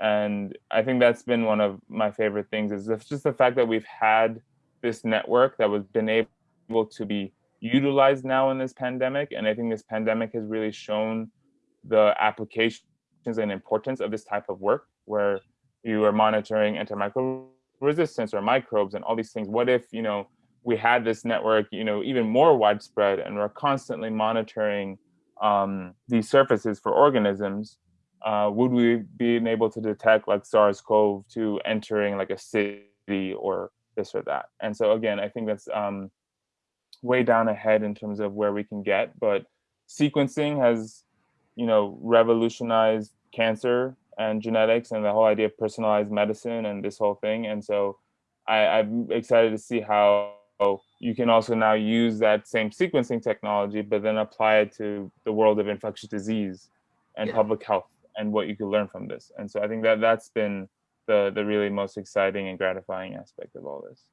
And I think that's been one of my favorite things is just the fact that we've had this network that was been able to be utilized now in this pandemic. And I think this pandemic has really shown the applications and importance of this type of work where you are monitoring antimicrobial resistance or microbes and all these things. What if, you know, we had this network, you know, even more widespread and we're constantly monitoring um, these surfaces for organisms, uh, would we be able to detect like SARS-CoV-2 entering like a city or this or that? And so again, I think that's um, way down ahead in terms of where we can get, but sequencing has, you know, revolutionized cancer and genetics and the whole idea of personalized medicine and this whole thing. And so I, I'm excited to see how you can also now use that same sequencing technology, but then apply it to the world of infectious disease and yeah. public health and what you could learn from this. And so I think that that's been the, the really most exciting and gratifying aspect of all this.